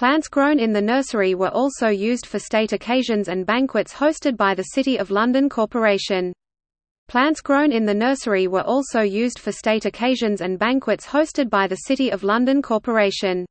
Plants grown in the nursery were also used for state occasions and banquets hosted by the City of London Corporation. Plants grown in the nursery were also used for state occasions and banquets hosted by the City of London Corporation.